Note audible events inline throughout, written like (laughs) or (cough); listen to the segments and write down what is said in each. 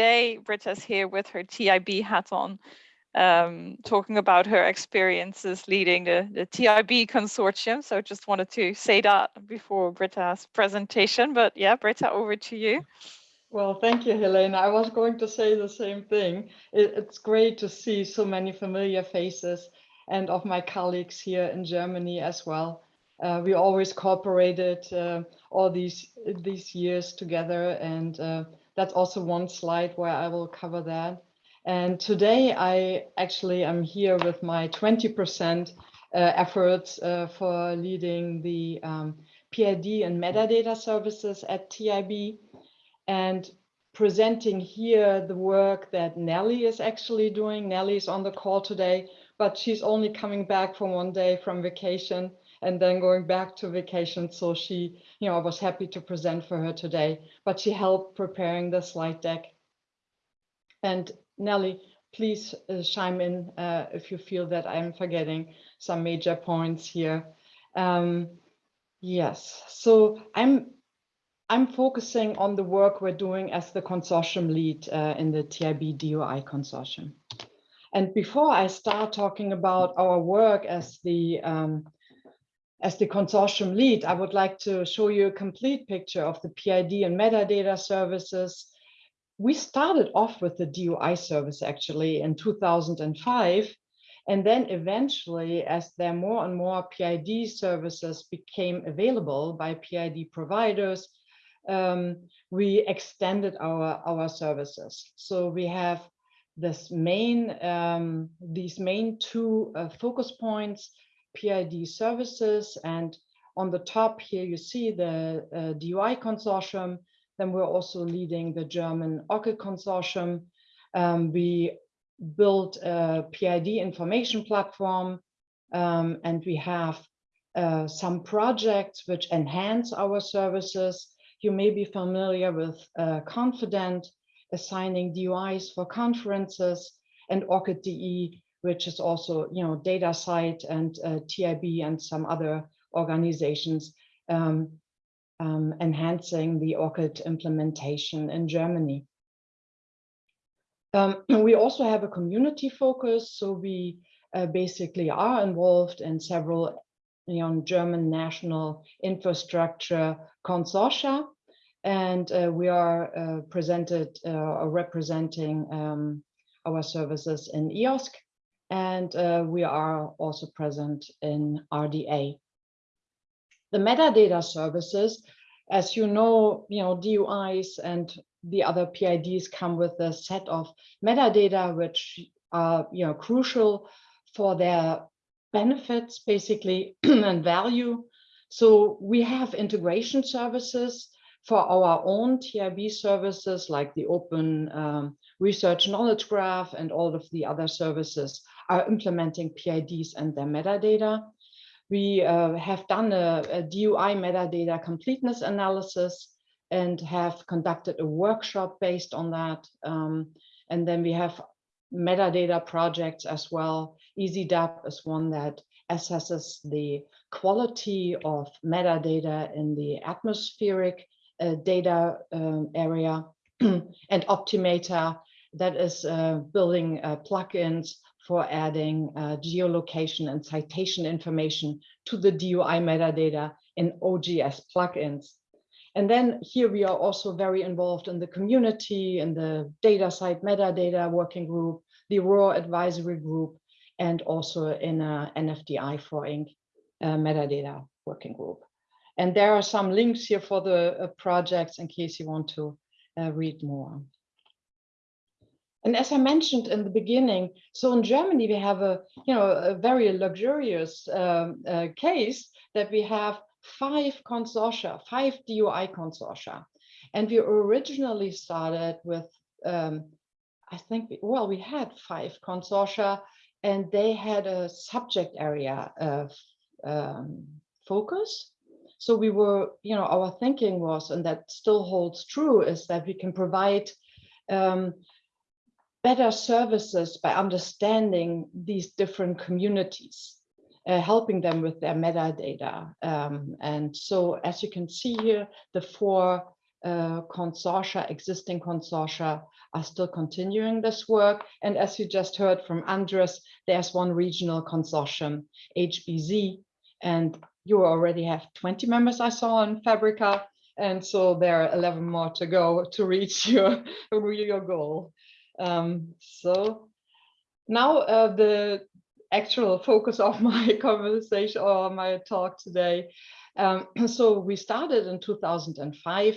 Today, Britta's here with her TIB hat on, um, talking about her experiences leading the, the TIB consortium. So I just wanted to say that before Britta's presentation, but yeah, Britta, over to you. Well, thank you, Helena. I was going to say the same thing. It, it's great to see so many familiar faces and of my colleagues here in Germany as well. Uh, we always cooperated uh, all these these years together, and uh, that's also one slide where I will cover that. And today I actually am here with my 20% uh, efforts uh, for leading the um, PID and metadata services at TIB and presenting here the work that Nelly is actually doing. Nelly is on the call today, but she's only coming back from one day from vacation and then going back to vacation. So she, you know, I was happy to present for her today, but she helped preparing the slide deck. And Nelly, please uh, chime in uh, if you feel that I'm forgetting some major points here. Um, yes, so I'm I'm focusing on the work we're doing as the consortium lead uh, in the TIB DOI consortium. And before I start talking about our work as the um, as the consortium lead, I would like to show you a complete picture of the PID and metadata services. We started off with the DOI service actually in 2005. And then eventually, as there more and more PID services became available by PID providers, um, we extended our, our services. So we have this main, um, these main two uh, focus points, PID services, and on the top here you see the uh, DOI consortium. Then we're also leading the German OCCE consortium. Um, we built a PID information platform, um, and we have uh, some projects which enhance our services you may be familiar with uh, ConfIDent, assigning DOIs for conferences, and ORCID-DE, which is also, you know, DataCite and uh, TIB and some other organizations um, um, enhancing the ORCID implementation in Germany. Um, (clears throat) we also have a community focus, so we uh, basically are involved in several you know, German national infrastructure consortia. And uh, we are uh, presented uh, representing um, our services in EOSC, and uh, we are also present in RDA. The metadata services, as you know, you know, DOIs and the other PIDs come with a set of metadata which are you know crucial for their benefits basically (clears throat) and value. So we have integration services for our own TIB services like the open um, research knowledge graph and all of the other services are implementing PIDs and their metadata. We uh, have done a, a DOI metadata completeness analysis and have conducted a workshop based on that. Um, and then we have metadata projects as well. EASYDAB is one that assesses the quality of metadata in the atmospheric data um, area (clears throat) and OPTIMETA that is uh, building uh, plugins for adding uh, geolocation and citation information to the DOI metadata in OJS plugins. And then here we are also very involved in the community, in the DataCite metadata working group, the ROR advisory group, and also in a NFDI for Ing. Uh, metadata working group. And there are some links here for the uh, projects in case you want to uh, read more. And as I mentioned in the beginning, so in Germany, we have a, you know, a very luxurious um, uh, case that we have five consortia, five DOI consortia. And we originally started with, um, I think, well, we had five consortia and they had a subject area of um, focus. So we were, you know, our thinking was, and that still holds true, is that we can provide um, better services by understanding these different communities uh, helping them with their metadata. Um, and so as you can see here, the four uh, consortia, existing consortia are still continuing this work. And as you just heard from Andres, there's one regional consortium, HBZ, and you already have 20 members I saw on Fabrica. And so there are 11 more to go (laughs) to reach your, (laughs) your goal. Um, so now uh, the actual focus of (laughs) my conversation or my talk today. Um, (clears throat) so we started in 2005.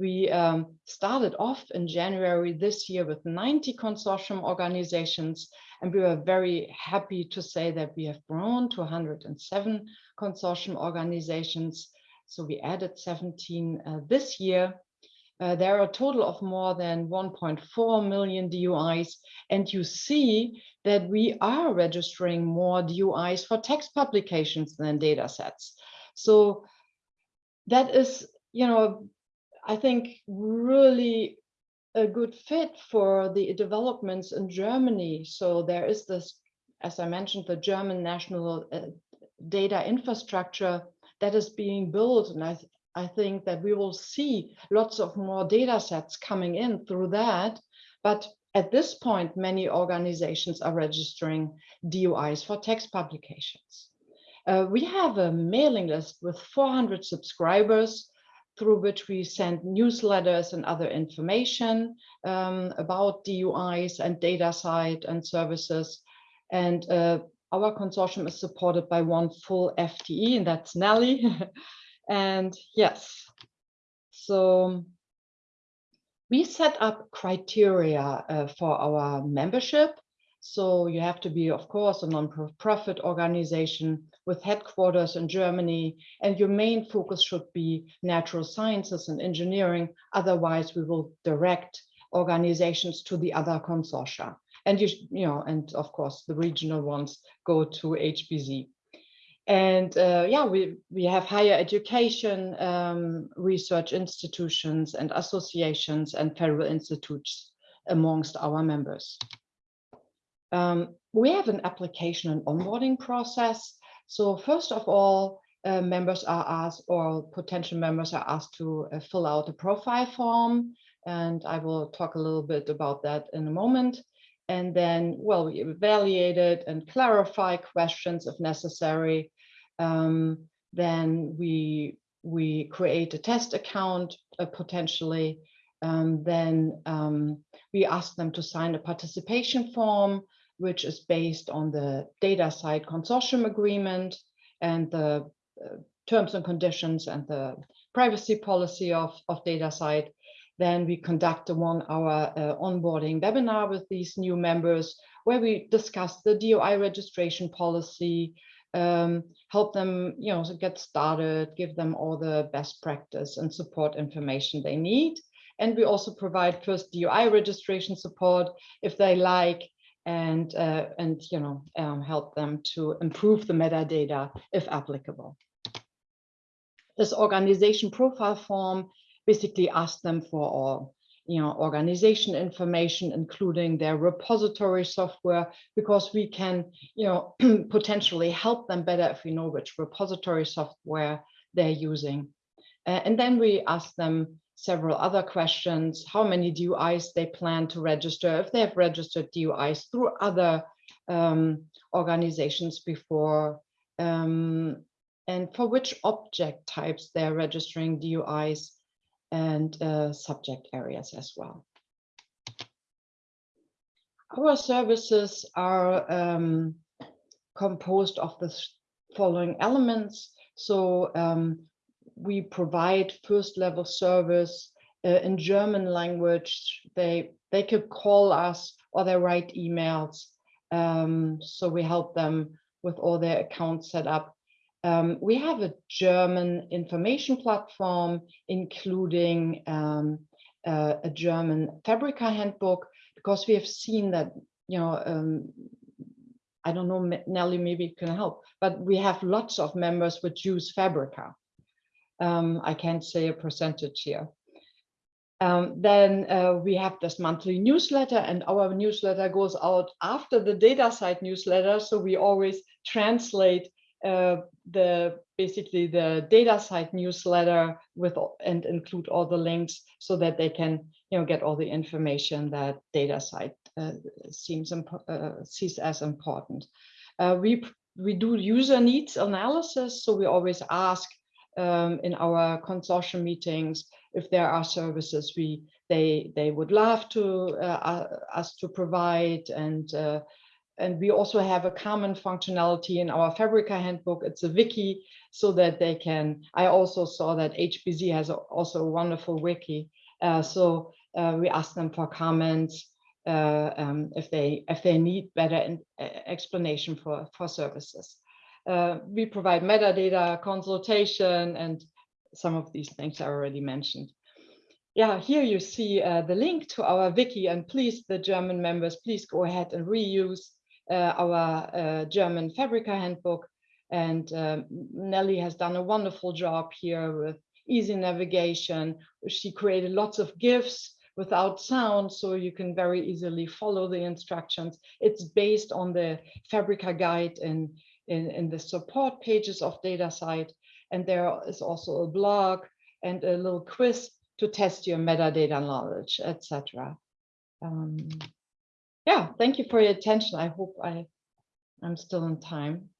We um, started off in January this year with 90 consortium organizations, and we were very happy to say that we have grown to 107 consortium organizations. So we added 17 uh, this year. Uh, there are a total of more than 1.4 million DOIs, and you see that we are registering more DOIs for text publications than data sets. So that is, you know, I think really a good fit for the developments in Germany. So there is this, as I mentioned, the German national uh, data infrastructure that is being built. And I, I think that we will see lots of more data sets coming in through that. But at this point, many organizations are registering DOIs for text publications. Uh, we have a mailing list with 400 subscribers through which we send newsletters and other information um, about DOIs and DataCite and services. And uh, our consortium is supported by one full FTE, and that's Nelly. (laughs) And yes, so we set up criteria uh, for our membership. So you have to be, of course, a non-profit organization with headquarters in Germany, and your main focus should be natural sciences and engineering. Otherwise, we will direct organizations to the other consortia. And you, you know, and of course, the regional ones go to HBZ. And uh, yeah, we, we have higher education, um, research institutions and associations and federal institutes amongst our members. Um, we have an application and onboarding process. So first of all, uh, members are asked or potential members are asked to uh, fill out a profile form. And I will talk a little bit about that in a moment. And then, well, we evaluate it and clarify questions if necessary um, then we we create a test account uh, potentially. Um, then um, we ask them to sign a participation form, which is based on the data DataCite consortium agreement and the uh, terms and conditions and the privacy policy of, of DataCite. Then we conduct a one hour uh, onboarding webinar with these new members where we discuss the DOI registration policy, um, help them, you know, get started, give them all the best practice and support information they need. And we also provide first DOI registration support if they like, and uh, and you know um, help them to improve the metadata if applicable. This organization profile form basically asks them for all you know, organization information, including their repository software, because we can, you know, (clears throat) potentially help them better if we know which repository software they're using. Uh, and then we ask them several other questions, how many DOIs they plan to register, if they have registered DOIs through other um, organizations before, um, and for which object types they're registering DOIs and uh, subject areas as well. Our services are um, composed of the following elements. So um, we provide first level service uh, in German language. They, they could call us or they write emails. Um, so we help them with all their accounts set up um, we have a German information platform, including um, uh, a German Fabrica handbook, because we have seen that, you know, um, I don't know, Nelly, maybe it can help, but we have lots of members which use Fabrica. Um, I can't say a percentage here. Um, then uh, we have this monthly newsletter and our newsletter goes out after the DataCite newsletter. So we always translate uh, the basically the DataCite newsletter with and include all the links so that they can you know, get all the information that DataCite uh, seems uh, sees as important. Uh, we we do user needs analysis, so we always ask um, in our consortium meetings if there are services we they they would love to uh, us to provide and uh, and we also have a common functionality in our Fabrica handbook. It's a wiki so that they can, I also saw that HBZ has a, also a wonderful wiki. Uh, so uh, we ask them for comments uh, um, if they if they need better in, explanation for, for services. Uh, we provide metadata consultation and some of these things I already mentioned. Yeah, here you see uh, the link to our wiki and please, the German members, please go ahead and reuse uh, our uh, German Fabrica handbook. And um, Nelly has done a wonderful job here with easy navigation. She created lots of GIFs without sound, so you can very easily follow the instructions. It's based on the Fabrica guide in, in, in the support pages of DataCite. And there is also a blog and a little quiz to test your metadata knowledge, etc. Um, yeah, thank you for your attention. I hope I, I'm still in time.